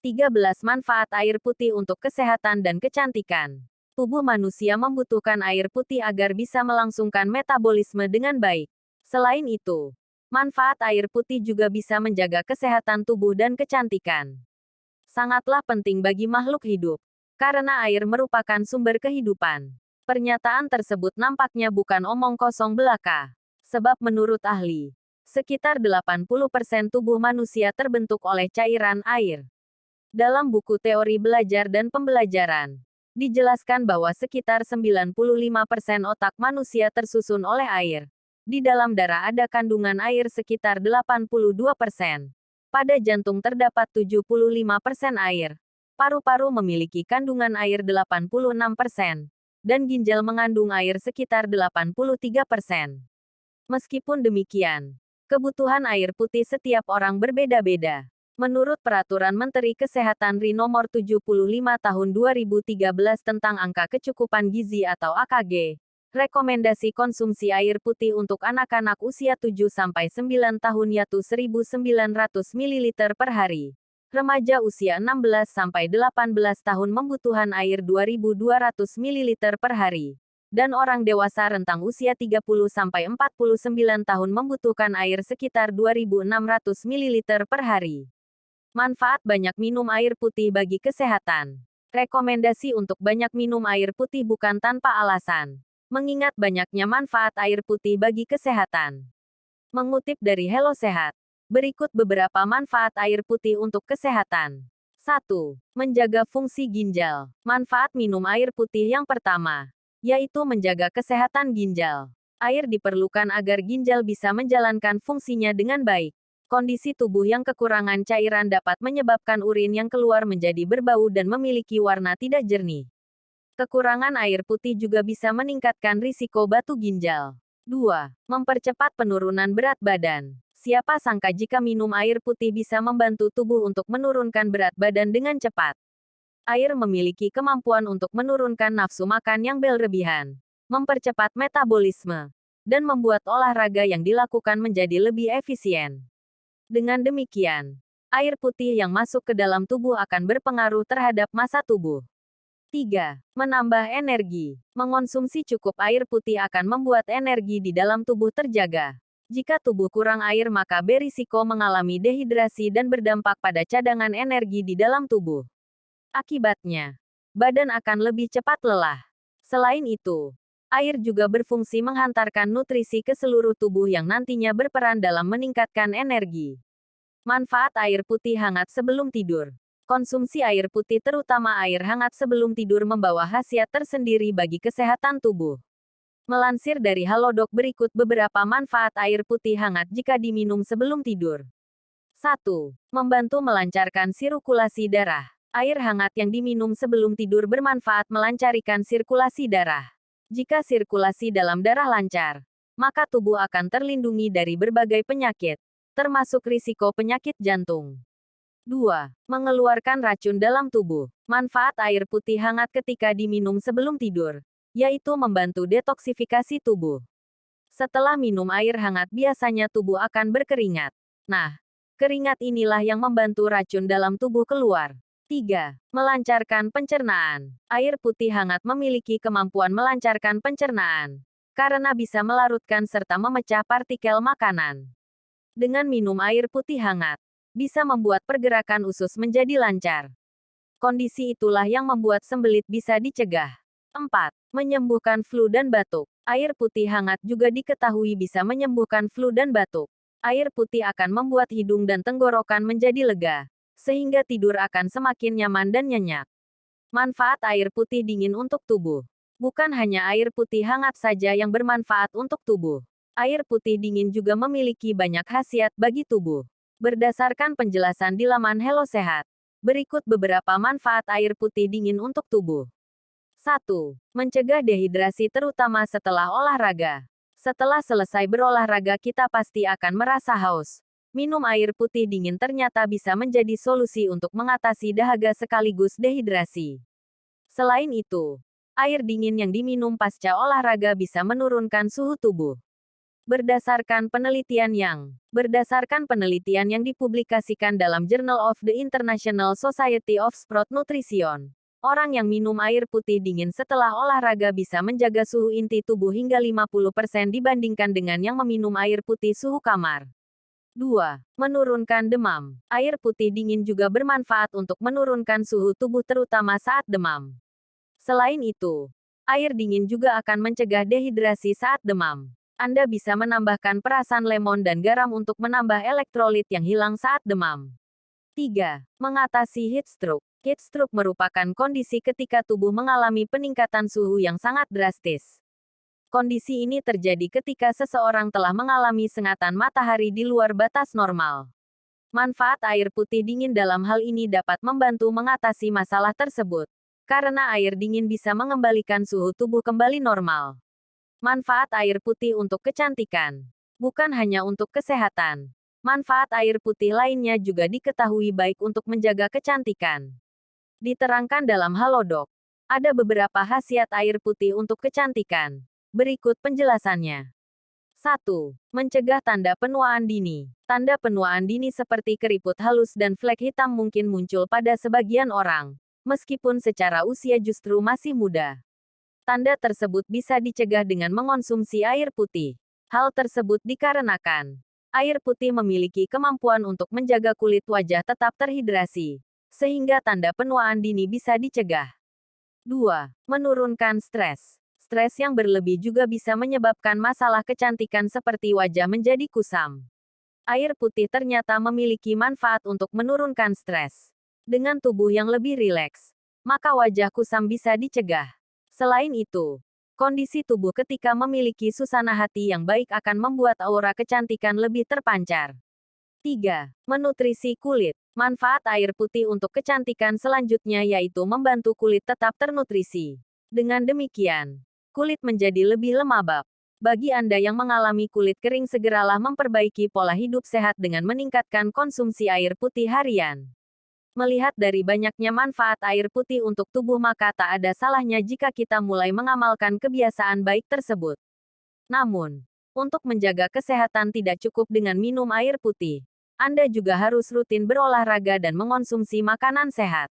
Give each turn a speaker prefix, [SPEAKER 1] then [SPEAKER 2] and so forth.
[SPEAKER 1] 13 manfaat air putih untuk kesehatan dan kecantikan. Tubuh manusia membutuhkan air putih agar bisa melangsungkan metabolisme dengan baik. Selain itu, manfaat air putih juga bisa menjaga kesehatan tubuh dan kecantikan. Sangatlah penting bagi makhluk hidup, karena air merupakan sumber kehidupan. Pernyataan tersebut nampaknya bukan omong kosong belaka. Sebab menurut ahli, sekitar 80% tubuh manusia terbentuk oleh cairan air. Dalam buku teori belajar dan pembelajaran, dijelaskan bahwa sekitar 95% otak manusia tersusun oleh air. Di dalam darah ada kandungan air sekitar 82%. Pada jantung terdapat 75% air. Paru-paru memiliki kandungan air 86%. Dan ginjal mengandung air sekitar 83%. Meskipun demikian, kebutuhan air putih setiap orang berbeda-beda. Menurut Peraturan Menteri Kesehatan RI Nomor 75 Tahun 2013 tentang Angka Kecukupan Gizi atau AKG, rekomendasi konsumsi air putih untuk anak-anak usia 7-9 tahun yaitu 1.900 ml per hari. Remaja usia 16-18 tahun membutuhkan air 2.200 ml per hari. Dan orang dewasa rentang usia 30-49 tahun membutuhkan air sekitar 2.600 ml per hari. Manfaat banyak minum air putih bagi kesehatan. Rekomendasi untuk banyak minum air putih bukan tanpa alasan. Mengingat banyaknya manfaat air putih bagi kesehatan. Mengutip dari Hello Sehat. Berikut beberapa manfaat air putih untuk kesehatan. 1. Menjaga fungsi ginjal. Manfaat minum air putih yang pertama, yaitu menjaga kesehatan ginjal. Air diperlukan agar ginjal bisa menjalankan fungsinya dengan baik. Kondisi tubuh yang kekurangan cairan dapat menyebabkan urin yang keluar menjadi berbau dan memiliki warna tidak jernih. Kekurangan air putih juga bisa meningkatkan risiko batu ginjal. 2. Mempercepat penurunan berat badan. Siapa sangka jika minum air putih bisa membantu tubuh untuk menurunkan berat badan dengan cepat. Air memiliki kemampuan untuk menurunkan nafsu makan yang berlebihan, mempercepat metabolisme, dan membuat olahraga yang dilakukan menjadi lebih efisien. Dengan demikian, air putih yang masuk ke dalam tubuh akan berpengaruh terhadap masa tubuh. 3. Menambah energi. Mengonsumsi cukup air putih akan membuat energi di dalam tubuh terjaga. Jika tubuh kurang air maka berisiko mengalami dehidrasi dan berdampak pada cadangan energi di dalam tubuh. Akibatnya, badan akan lebih cepat lelah. Selain itu, Air juga berfungsi menghantarkan nutrisi ke seluruh tubuh yang nantinya berperan dalam meningkatkan energi. Manfaat air putih hangat sebelum tidur. Konsumsi air putih terutama air hangat sebelum tidur membawa khasiat tersendiri bagi kesehatan tubuh. Melansir dari Halodoc berikut beberapa manfaat air putih hangat jika diminum sebelum tidur. 1. Membantu melancarkan sirkulasi darah. Air hangat yang diminum sebelum tidur bermanfaat melancarkan sirkulasi darah. Jika sirkulasi dalam darah lancar, maka tubuh akan terlindungi dari berbagai penyakit, termasuk risiko penyakit jantung. 2. Mengeluarkan racun dalam tubuh. Manfaat air putih hangat ketika diminum sebelum tidur, yaitu membantu detoksifikasi tubuh. Setelah minum air hangat biasanya tubuh akan berkeringat. Nah, keringat inilah yang membantu racun dalam tubuh keluar. 3. Melancarkan pencernaan. Air putih hangat memiliki kemampuan melancarkan pencernaan. Karena bisa melarutkan serta memecah partikel makanan. Dengan minum air putih hangat, bisa membuat pergerakan usus menjadi lancar. Kondisi itulah yang membuat sembelit bisa dicegah. 4. Menyembuhkan flu dan batuk. Air putih hangat juga diketahui bisa menyembuhkan flu dan batuk. Air putih akan membuat hidung dan tenggorokan menjadi lega sehingga tidur akan semakin nyaman dan nyenyak. Manfaat air putih dingin untuk tubuh. Bukan hanya air putih hangat saja yang bermanfaat untuk tubuh. Air putih dingin juga memiliki banyak khasiat bagi tubuh. Berdasarkan penjelasan di laman Hello Sehat, berikut beberapa manfaat air putih dingin untuk tubuh. 1. Mencegah dehidrasi terutama setelah olahraga. Setelah selesai berolahraga kita pasti akan merasa haus. Minum air putih dingin ternyata bisa menjadi solusi untuk mengatasi dahaga sekaligus dehidrasi. Selain itu, air dingin yang diminum pasca olahraga bisa menurunkan suhu tubuh. Berdasarkan penelitian yang berdasarkan penelitian yang dipublikasikan dalam Journal of the International Society of Sport Nutrition, orang yang minum air putih dingin setelah olahraga bisa menjaga suhu inti tubuh hingga 50% dibandingkan dengan yang meminum air putih suhu kamar. 2. Menurunkan demam. Air putih dingin juga bermanfaat untuk menurunkan suhu tubuh terutama saat demam. Selain itu, air dingin juga akan mencegah dehidrasi saat demam. Anda bisa menambahkan perasan lemon dan garam untuk menambah elektrolit yang hilang saat demam. 3. Mengatasi heat stroke. Heat stroke merupakan kondisi ketika tubuh mengalami peningkatan suhu yang sangat drastis. Kondisi ini terjadi ketika seseorang telah mengalami sengatan matahari di luar batas normal. Manfaat air putih dingin dalam hal ini dapat membantu mengatasi masalah tersebut. Karena air dingin bisa mengembalikan suhu tubuh kembali normal. Manfaat air putih untuk kecantikan. Bukan hanya untuk kesehatan. Manfaat air putih lainnya juga diketahui baik untuk menjaga kecantikan. Diterangkan dalam Halodoc. Ada beberapa khasiat air putih untuk kecantikan. Berikut penjelasannya. 1. Mencegah tanda penuaan dini. Tanda penuaan dini seperti keriput halus dan flek hitam mungkin muncul pada sebagian orang, meskipun secara usia justru masih muda. Tanda tersebut bisa dicegah dengan mengonsumsi air putih. Hal tersebut dikarenakan air putih memiliki kemampuan untuk menjaga kulit wajah tetap terhidrasi, sehingga tanda penuaan dini bisa dicegah. 2. Menurunkan stres. Stres yang berlebih juga bisa menyebabkan masalah kecantikan seperti wajah menjadi kusam. Air putih ternyata memiliki manfaat untuk menurunkan stres. Dengan tubuh yang lebih rileks, maka wajah kusam bisa dicegah. Selain itu, kondisi tubuh ketika memiliki susana hati yang baik akan membuat aura kecantikan lebih terpancar. 3. Menutrisi kulit. Manfaat air putih untuk kecantikan selanjutnya yaitu membantu kulit tetap ternutrisi. Dengan demikian, kulit menjadi lebih lembab. Bagi Anda yang mengalami kulit kering segeralah memperbaiki pola hidup sehat dengan meningkatkan konsumsi air putih harian. Melihat dari banyaknya manfaat air putih untuk tubuh maka tak ada salahnya jika kita mulai mengamalkan kebiasaan baik tersebut. Namun, untuk menjaga kesehatan tidak cukup dengan minum air putih. Anda juga harus rutin berolahraga dan mengonsumsi makanan sehat.